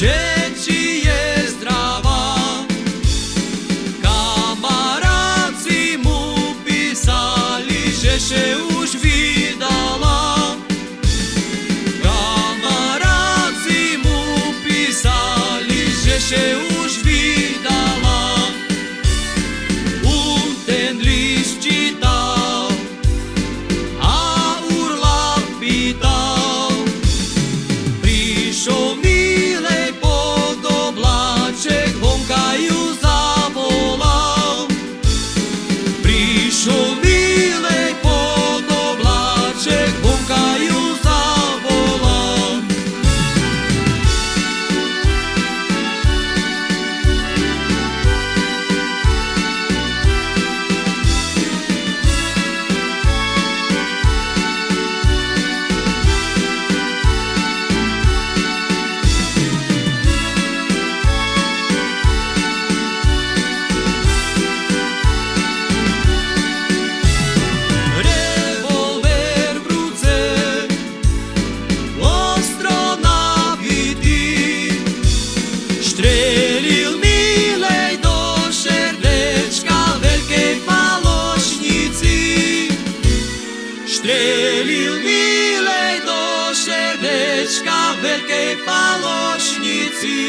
share. Veľkej falošnici.